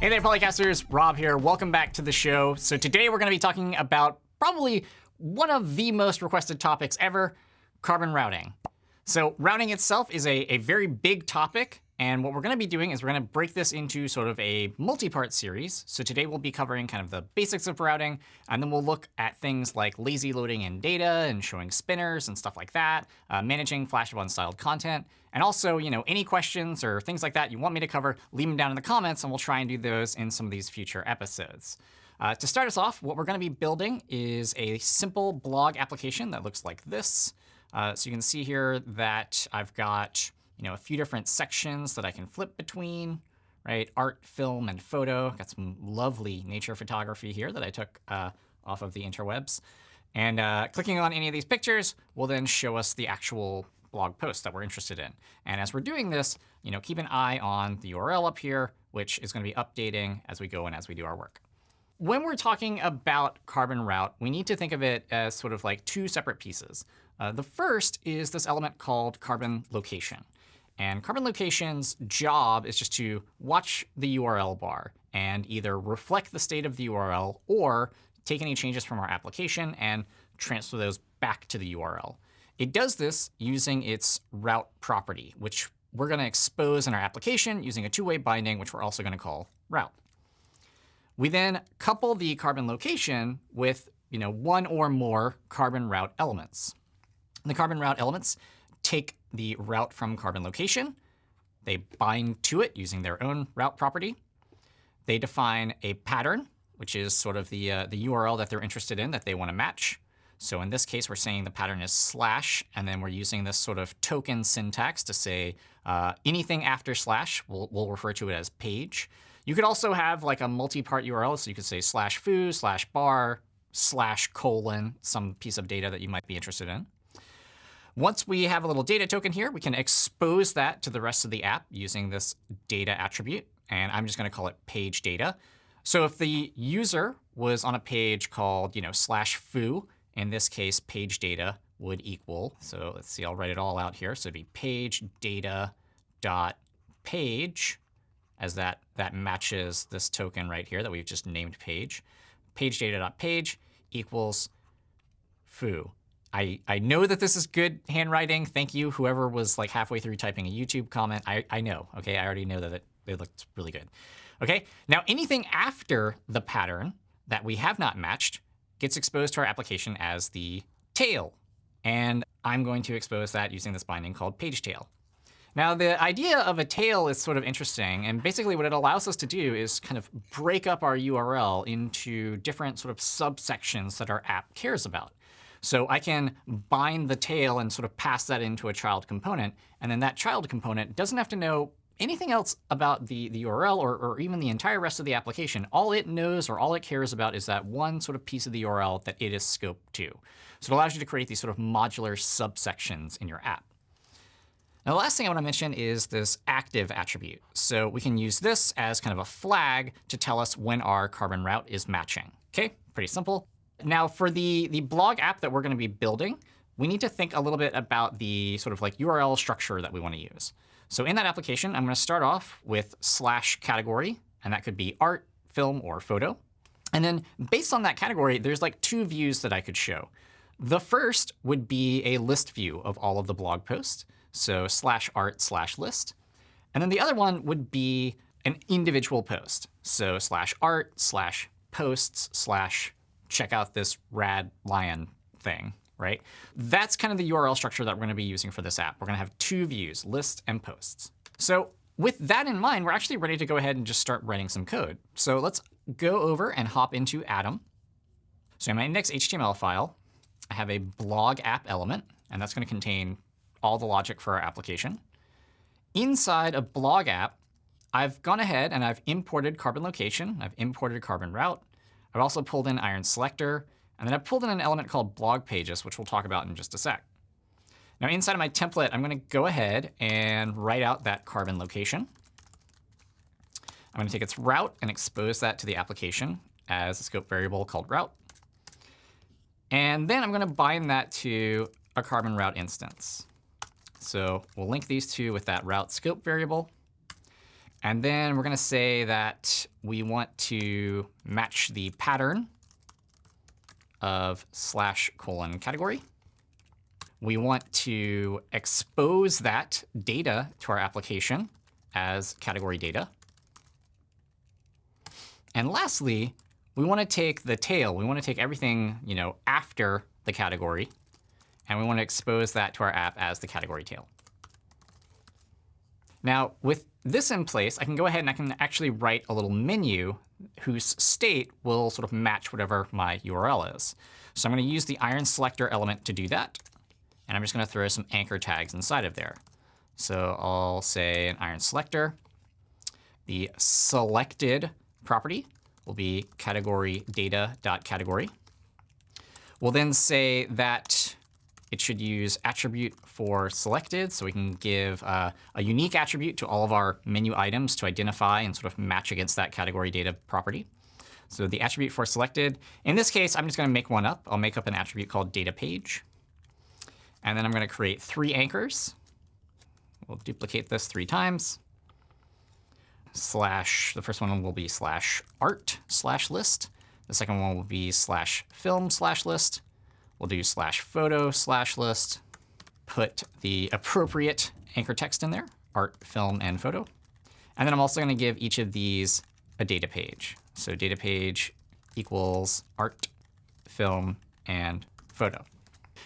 Hey there, Polycasters. Rob here. Welcome back to the show. So today we're going to be talking about probably one of the most requested topics ever, carbon routing. So routing itself is a, a very big topic. And what we're going to be doing is we're going to break this into sort of a multi-part series. So today we'll be covering kind of the basics of routing, and then we'll look at things like lazy loading in data and showing spinners and stuff like that, uh, managing flash of unstyled content, and also, you know, any questions or things like that you want me to cover, leave them down in the comments, and we'll try and do those in some of these future episodes. Uh, to start us off, what we're going to be building is a simple blog application that looks like this. Uh, so you can see here that I've got you know, a few different sections that I can flip between, right? Art, film, and photo. Got some lovely nature photography here that I took uh, off of the interwebs. And uh, clicking on any of these pictures will then show us the actual blog post that we're interested in. And as we're doing this, you know, keep an eye on the URL up here, which is going to be updating as we go and as we do our work. When we're talking about Carbon Route, we need to think of it as sort of like two separate pieces. Uh, the first is this element called carbon location. And carbon location's job is just to watch the URL bar and either reflect the state of the URL or take any changes from our application and transfer those back to the URL. It does this using its route property, which we're going to expose in our application using a two-way binding, which we're also going to call route. We then couple the carbon location with you know, one or more carbon route elements. The carbon route elements take the route from carbon location. They bind to it using their own route property. They define a pattern, which is sort of the, uh, the URL that they're interested in that they want to match. So in this case, we're saying the pattern is slash, and then we're using this sort of token syntax to say uh, anything after slash, we'll, we'll refer to it as page. You could also have like a multi-part URL, so you could say slash foo, slash bar, slash colon, some piece of data that you might be interested in. Once we have a little data token here, we can expose that to the rest of the app using this data attribute. And I'm just going to call it page data. So if the user was on a page called you know, slash foo, in this case, page data would equal. So let's see, I'll write it all out here. So it'd be page data dot page, as that, that matches this token right here that we've just named page. Page data dot page equals foo. I, I know that this is good handwriting. Thank you, whoever was like halfway through typing a YouTube comment. I, I know. OK, I already know that it, it looked really good. OK, now anything after the pattern that we have not matched gets exposed to our application as the tail. And I'm going to expose that using this binding called page tail. Now, the idea of a tail is sort of interesting. And basically, what it allows us to do is kind of break up our URL into different sort of subsections that our app cares about. So I can bind the tail and sort of pass that into a child component. And then that child component doesn't have to know anything else about the, the URL or, or even the entire rest of the application. All it knows or all it cares about is that one sort of piece of the URL that it is scoped to. So it allows you to create these sort of modular subsections in your app. Now, the last thing I want to mention is this active attribute. So we can use this as kind of a flag to tell us when our carbon route is matching. OK, pretty simple. Now, for the, the blog app that we're going to be building, we need to think a little bit about the sort of like URL structure that we want to use. So in that application, I'm going to start off with slash category. And that could be art, film, or photo. And then based on that category, there's like two views that I could show. The first would be a list view of all of the blog posts. So slash art slash list. And then the other one would be an individual post. So slash art slash posts slash check out this rad lion thing, right? That's kind of the URL structure that we're going to be using for this app. We're going to have two views, list and posts. So with that in mind, we're actually ready to go ahead and just start writing some code. So let's go over and hop into Atom. So in my index.html file, I have a blog app element. And that's going to contain all the logic for our application. Inside a blog app, I've gone ahead and I've imported carbon location. I've imported carbon route. I've also pulled in iron selector. And then I've pulled in an element called blog pages, which we'll talk about in just a sec. Now inside of my template, I'm going to go ahead and write out that carbon location. I'm going to take its route and expose that to the application as a scope variable called route. And then I'm going to bind that to a carbon route instance. So we'll link these two with that route scope variable. And then we're going to say that we want to match the pattern of slash colon category. We want to expose that data to our application as category data. And lastly, we want to take the tail. We want to take everything you know, after the category, and we want to expose that to our app as the category tail. Now, with this in place, I can go ahead and I can actually write a little menu whose state will sort of match whatever my URL is. So I'm going to use the iron selector element to do that. And I'm just going to throw some anchor tags inside of there. So I'll say an iron selector. The selected property will be category data.category. We'll then say that it should use attribute for selected. So we can give uh, a unique attribute to all of our menu items to identify and sort of match against that category data property. So the attribute for selected, in this case, I'm just going to make one up. I'll make up an attribute called data page. And then I'm going to create three anchors. We'll duplicate this three times. Slash, the first one will be slash art slash list. The second one will be slash film slash list. We'll do slash photo slash list. Put the appropriate anchor text in there, art, film, and photo. And then I'm also going to give each of these a data page. So data page equals art, film, and photo.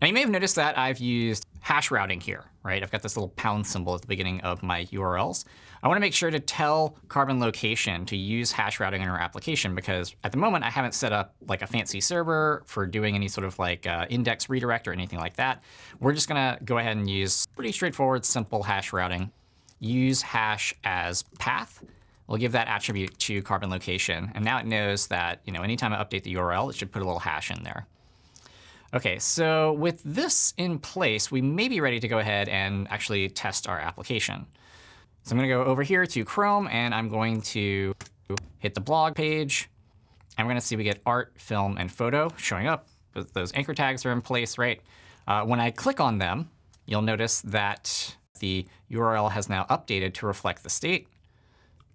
Now, you may have noticed that I've used hash routing here, right? I've got this little pound symbol at the beginning of my URLs. I want to make sure to tell Carbon Location to use hash routing in our application because at the moment I haven't set up like a fancy server for doing any sort of like uh, index redirect or anything like that. We're just going to go ahead and use pretty straightforward, simple hash routing. Use hash as path. We'll give that attribute to Carbon Location. And now it knows that you know, anytime I update the URL, it should put a little hash in there. OK, so with this in place, we may be ready to go ahead and actually test our application. So I'm going to go over here to Chrome, and I'm going to hit the blog page. I'm going to see we get art, film, and photo showing up. Those anchor tags are in place, right? Uh, when I click on them, you'll notice that the URL has now updated to reflect the state,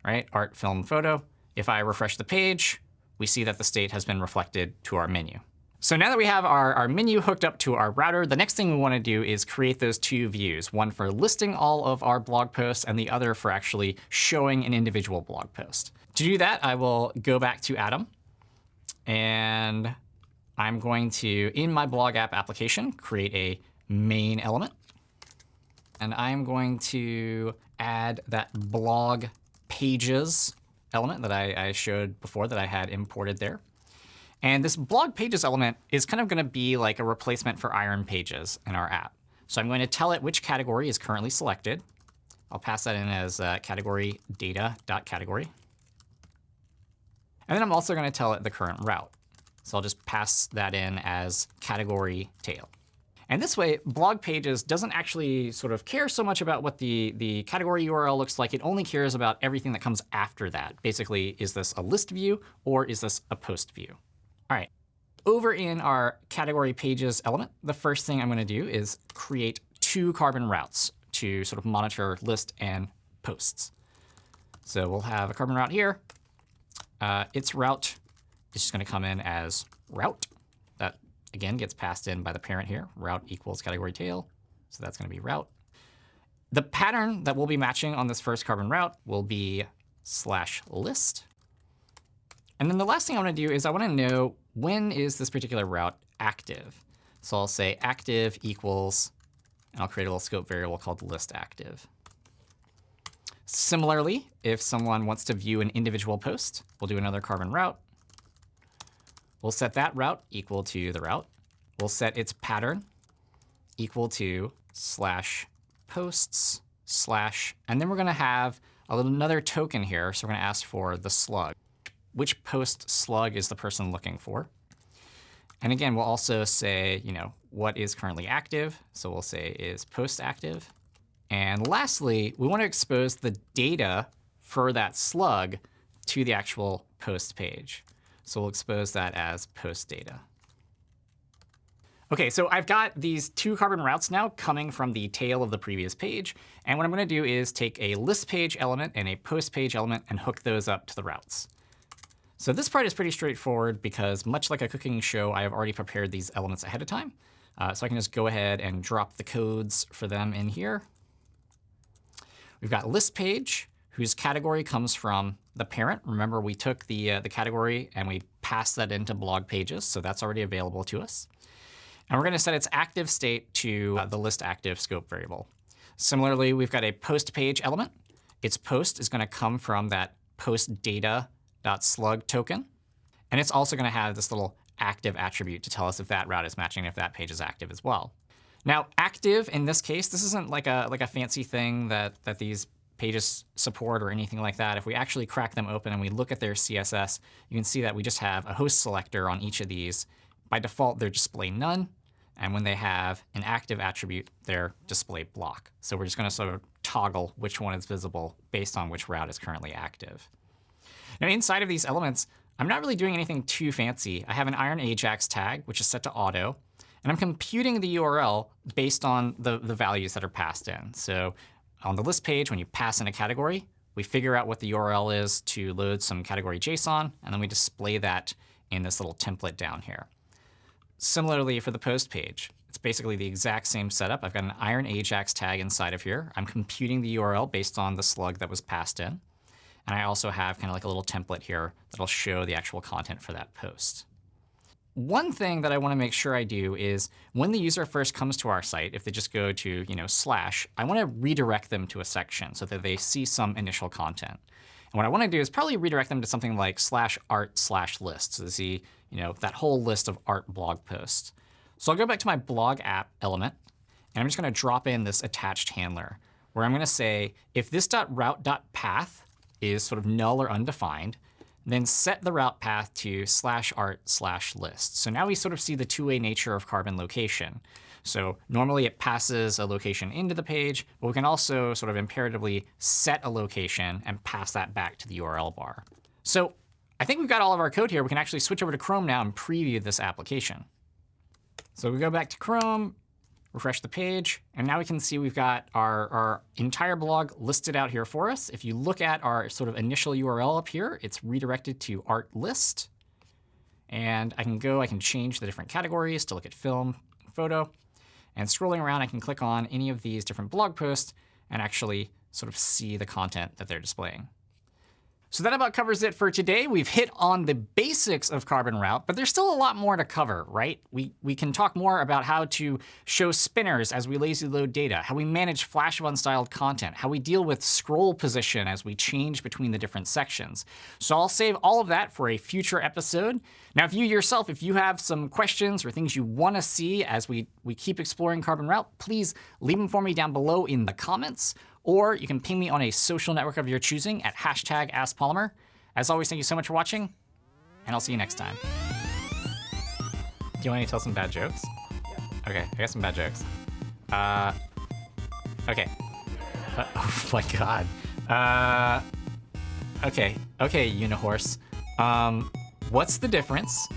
right? Art, film, photo. If I refresh the page, we see that the state has been reflected to our menu. So now that we have our, our menu hooked up to our router, the next thing we want to do is create those two views, one for listing all of our blog posts and the other for actually showing an individual blog post. To do that, I will go back to Atom. And I'm going to, in my blog app application, create a main element. And I'm going to add that blog pages element that I, I showed before that I had imported there. And this blog pages element is kind of going to be like a replacement for iron pages in our app. So I'm going to tell it which category is currently selected. I'll pass that in as uh, category data.category. And then I'm also going to tell it the current route. So I'll just pass that in as category tail. And this way, blog pages doesn't actually sort of care so much about what the, the category URL looks like. It only cares about everything that comes after that. Basically, is this a list view or is this a post view? All right, over in our category pages element, the first thing I'm going to do is create two carbon routes to sort of monitor list and posts. So we'll have a carbon route here. Uh, its route is just going to come in as route. That, again, gets passed in by the parent here. Route equals category tail. So that's going to be route. The pattern that we'll be matching on this first carbon route will be slash list. And then the last thing I want to do is I want to know when is this particular route active. So I'll say active equals, and I'll create a little scope variable called list active. Similarly, if someone wants to view an individual post, we'll do another carbon route. We'll set that route equal to the route. We'll set its pattern equal to slash posts slash, and then we're going to have another token here. So we're going to ask for the slug which post slug is the person looking for. And again, we'll also say, you know, what is currently active. So we'll say is post active. And lastly, we want to expose the data for that slug to the actual post page. So we'll expose that as post data. OK, so I've got these two carbon routes now coming from the tail of the previous page. And what I'm going to do is take a list page element and a post page element and hook those up to the routes. So this part is pretty straightforward because much like a cooking show, I have already prepared these elements ahead of time. Uh, so I can just go ahead and drop the codes for them in here. We've got list page, whose category comes from the parent. Remember, we took the, uh, the category and we passed that into blog pages. So that's already available to us. And we're going to set its active state to uh, the list active scope variable. Similarly, we've got a post page element. Its post is going to come from that post data.slug token. And it's also going to have this little active attribute to tell us if that route is matching, if that page is active as well. Now, active in this case, this isn't like a like a fancy thing that that these pages support or anything like that. If we actually crack them open and we look at their CSS, you can see that we just have a host selector on each of these. By default, they're display none. And when they have an active attribute, they're display block. So we're just going to sort of toggle which one is visible based on which route is currently active. Now, inside of these elements, I'm not really doing anything too fancy. I have an iron Ajax tag, which is set to auto. And I'm computing the URL based on the, the values that are passed in. So on the list page, when you pass in a category, we figure out what the URL is to load some category JSON, and then we display that in this little template down here. Similarly, for the post page, it's basically the exact same setup. I've got an iron Ajax tag inside of here. I'm computing the URL based on the slug that was passed in. And I also have kind of like a little template here that'll show the actual content for that post. One thing that I want to make sure I do is when the user first comes to our site, if they just go to you know slash, I want to redirect them to a section so that they see some initial content. And what I want to do is probably redirect them to something like slash art slash list to see you know that whole list of art blog posts. So I'll go back to my blog app element, and I'm just going to drop in this attached handler where I'm going to say if this .route.path is sort of null or undefined, then set the route path to slash art slash list. So now we sort of see the two-way nature of carbon location. So normally it passes a location into the page, but we can also sort of imperatively set a location and pass that back to the URL bar. So I think we've got all of our code here. We can actually switch over to Chrome now and preview this application. So we go back to Chrome, refresh the page. And now we can see we've got our, our entire blog listed out here for us. If you look at our sort of initial URL up here, it's redirected to art list. And I can go, I can change the different categories to look at film, photo. And scrolling around, I can click on any of these different blog posts and actually sort of see the content that they're displaying. So that about covers it for today. We've hit on the basics of Carbon Route, but there's still a lot more to cover, right? We, we can talk more about how to show spinners as we lazy load data, how we manage flash of unstyled content, how we deal with scroll position as we change between the different sections. So I'll save all of that for a future episode. Now, if you yourself, if you have some questions or things you want to see as we, we keep exploring Carbon Route, please leave them for me down below in the comments or you can ping me on a social network of your choosing at hashtag AskPolymer. As always, thank you so much for watching, and I'll see you next time. Do you want me to tell some bad jokes? Yeah. Okay, I got some bad jokes. Uh, okay. Uh, oh my god. Uh, okay, okay, Unihorse. Um, what's the difference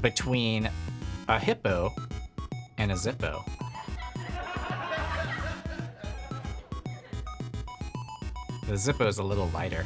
between a hippo and a zippo? The Zippo is a little lighter.